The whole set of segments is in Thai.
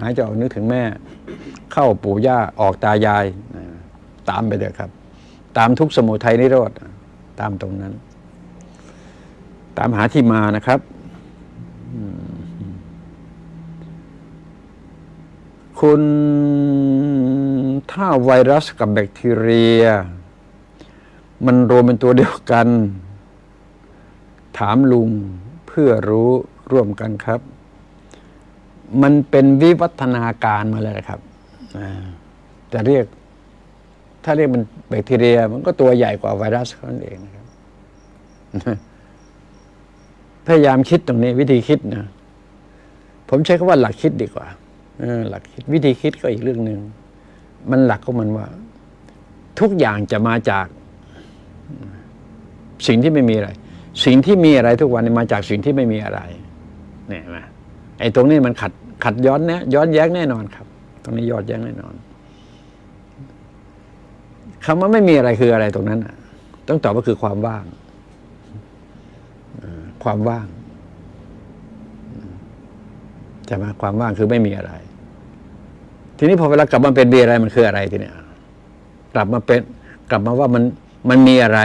หายใจออกนึกถึงแม่ เข้าปู่ย่าออกตายาย ตามไปเถอะครับ ตามทุกสมุทัยนิโรธตามตรงนั้น ตามหาที่มานะครับคุณถ้าไวรัสกับแบคทีเรีย มันรวมเป็นตัวเดียวกัน ถามลุงเพื่อรู้ร่วมกันครับ มันเป็นวิวัฒนาการมาเลยนะครับจะเรียก ถ้าเรียกมันแบคทีเรีย มันก็ตัวใหญ่กว่าไวรัสเขานั่นเองนะครับพยายามคิดตรงนี้วิธีคิดนะผมใช้คำว่าหลักคิดดีกว่าหลักคิดวิธีคิดก็อีกเรื่องหนึ่งมันหลักของมันว่า ทุกอย่างจะมาจาก สิ่งที่ไม่มีอะไร สิ่งที่มีอะไรทุกวันมาจากสิ่งที่ไม่มีอะไร เนี่ยนไหม ไอ้ตรงนี้มันขัดขัดย้อนนี่ยย้อนแย้งแน่นอนครับ ตรงนี้ย้อนแย้งแน่นอนคำว่าไม่มีอะไรคืออะไรตรงนั้นน่ะต้องตอบว่าคือความว่างความว่างใช่ไหมความว่างคือไม่มีอะไร ทีนี้พอเวลากลับมาเป็นมีอะไรมันคืออะไรทีเนี้ยกลับมาเป็น กลับมาว่ามันมันมีอะไร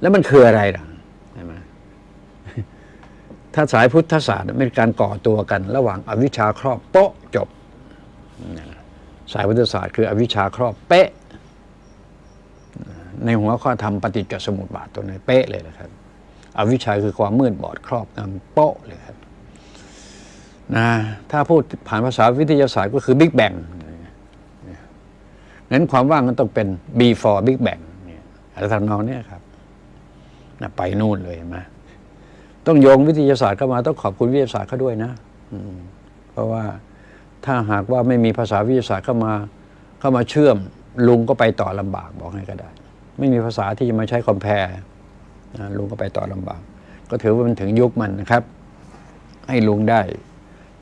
แล้วมันคืออะไรล่ะ ถ้าสายพุทธศาสตร์เป็นการก่อตัวกัน ระหว่างอวิชชาครอบโป๊ะจบ สายพุทธศาสตร์คืออวิชชาครอบเป๊ะ ในหัวข้อธรรมปฏิจจสมุปบาทตัวนี้เป๊ะเลยนะครับ อวิชชาคือความมืดบอดครอบงำโป๊ะเลยครับนะถ้าพูดผ่านภาษาวิทยาศาสตร์ก็คือบิ๊กแบงงั้นความว่างมันต้องเป็น before big bang เนี่ยอะไรทำนองนี้ครับนะไปนู่นเลยเห็นไหม ต้องโยงวิทยาศาสตร์เข้ามาต้องขอบคุณวิทยาศาสตร์เขาด้วยนะอืมเพราะว่าถ้าหากว่าไม่มีภาษาวิทยาศาสตร์เข้ามาเข้ามาเชื่อม ลุงก็ไปต่อลำบากบอกให้ก็ได้ ไม่มีภาษาที่จะมาใช้คอมแพร์นะลุงก็ไปต่อลำบาก ก็ถือว่ามันถึงยุคมันนะครับ ให้ลุงได้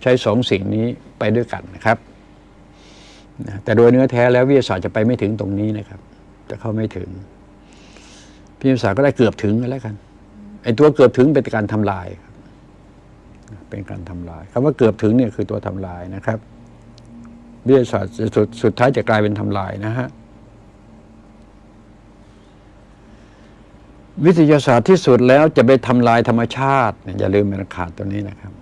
ใช้สองสิ่งนี้ไปด้วยกันนะครับแต่โดยเนื้อแท้แล้ววิทยาศาสตร์จะไปไม่ถึงตรงนี้นะครับ จะเข้าไม่ถึงวิทยาศาสตร์ก็ได้เกือบถึงกันแล้วกัน ไอ้ตัวเกือบถึงเป็นการทำลาย เป็นการทำลายคำว่าเกือบถึงเนี่ยคือตัวทำลายนะครับวิทยาศาสตร์สุดสุดท้ายจะกลายเป็นทำลายนะฮะวิทยาศาสตร์ที่สุดแล้วจะไปทำลายธรรมชาติเนี่ยอย่าลืมมันขาดตัวนี้นะครับ